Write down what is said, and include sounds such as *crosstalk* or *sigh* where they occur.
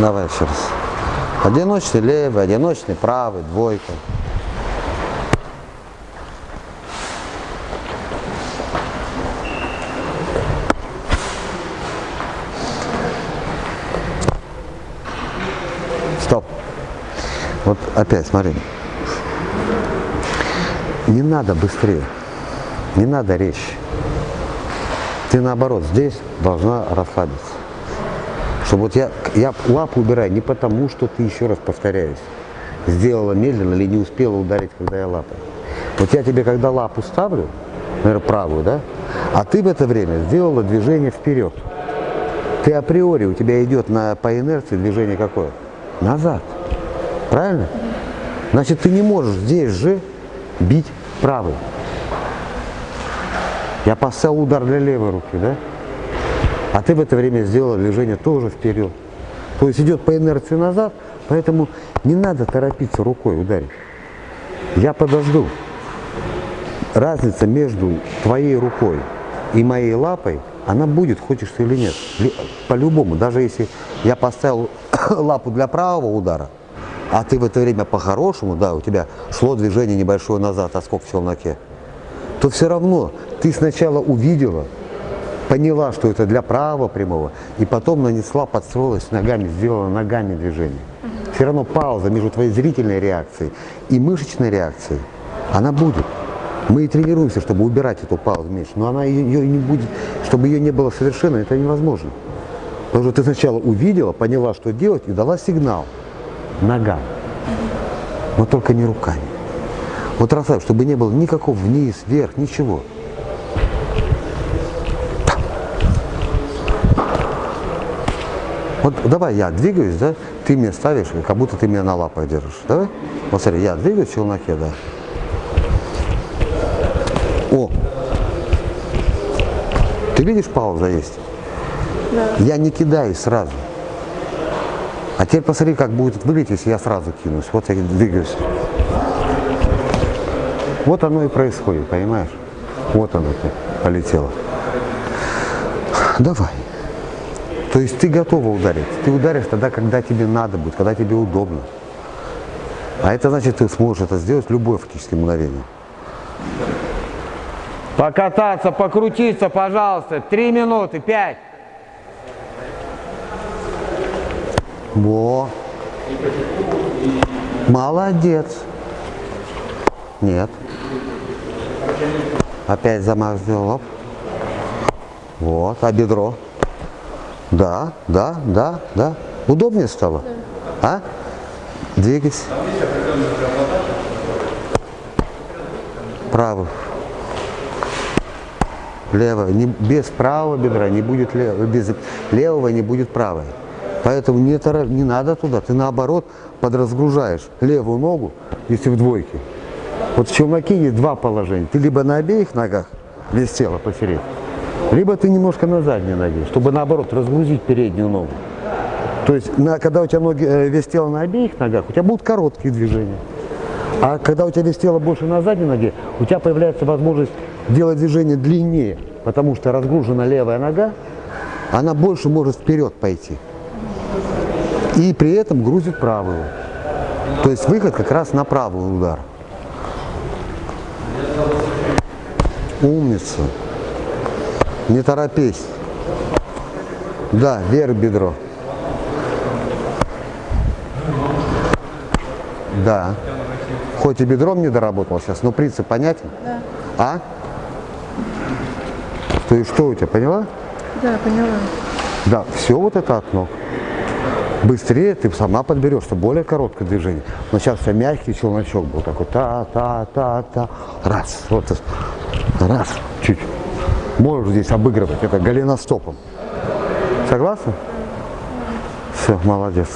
Давай еще раз. Одиночный левый, одиночный правый, двойка. Стоп. Вот опять, смотри. Не надо быстрее, не надо резче. Ты наоборот здесь должна расслабиться. Чтобы вот я, я лапу убираю не потому, что ты, еще раз повторяюсь, сделала медленно или не успела ударить, когда я лапой. Вот я тебе, когда лапу ставлю, наверное, правую, да, а ты в это время сделала движение вперед. Ты априори, у тебя идет на, по инерции движение какое? Назад. Правильно? Значит, ты не можешь здесь же бить правой. Я поставил удар для левой руки, да? А ты в это время сделал движение тоже вперед. То есть идет по инерции назад, поэтому не надо торопиться рукой ударить. Я подожду. Разница между твоей рукой и моей лапой, она будет, хочешь ты или нет. По-любому, даже если я поставил *coughs* лапу для правого удара, а ты в это время по-хорошему, да, у тебя шло движение небольшое назад, отскок в челноке, то все равно ты сначала увидела, поняла, что это для правого прямого, и потом нанесла, подстроилась ногами, сделала ногами движение. Все равно пауза между твоей зрительной реакцией и мышечной реакцией, она будет. Мы и тренируемся, чтобы убирать эту паузу меньше, но она ее, ее не будет, чтобы ее не было совершенно, это невозможно. Потому что ты сначала увидела, поняла, что делать, и дала сигнал нога, но только не руками. Вот расслабь, чтобы не было никакого вниз, вверх, ничего. Вот давай я двигаюсь, да, ты меня ставишь, как будто ты меня на лапах держишь. Давай? Вот смотри, я двигаюсь в челноке, да. О! Ты видишь, пауза есть? Да. Я не кидаюсь сразу. А теперь посмотри, как будет выглядеть, если я сразу кинусь. Вот я двигаюсь. Вот оно и происходит, понимаешь? Вот оно полетело. Давай. То есть ты готова ударить. Ты ударишь тогда, когда тебе надо будет, когда тебе удобно. А это значит, ты сможешь это сделать в любое фактически мгновение. Покататься, покрутиться, пожалуйста. Три минуты, пять. Во. Молодец. Нет. Опять замах сделал. Вот, а бедро? Да, да, да, да. Удобнее стало? Да. А? Двигайся. Правый. Лево. Не, без правого бедра не будет левого, без левого не будет правой. Поэтому не, не надо туда, ты наоборот подразгружаешь левую ногу, если в двойке. Вот в челноке есть два положения. Ты либо на обеих ногах, весь тело потереть, либо ты немножко на задней ноге, чтобы наоборот разгрузить переднюю ногу. То есть, на, когда у тебя ноги, э, вес тела на обеих ногах, у тебя будут короткие движения. А когда у тебя вес тела больше на задней ноге, у тебя появляется возможность делать движение длиннее, потому что разгружена левая нога, она больше может вперед пойти. И при этом грузит правую. То есть выход как раз на правый удар. Умница. Не торопись. Да, вверх бедро. Да. Хоть и бедром не доработал сейчас, но принцип понятен? Да. А? То есть что у тебя, поняла? Да, поняла. Да, все вот это окно. Быстрее ты сама подберешь, что более короткое движение. Но сейчас тебя мягкий челночок был такой, та-та-та-та. Раз, вот, раз, чуть. Можешь здесь обыгрывать это голеностопом. Согласна? Все, молодец.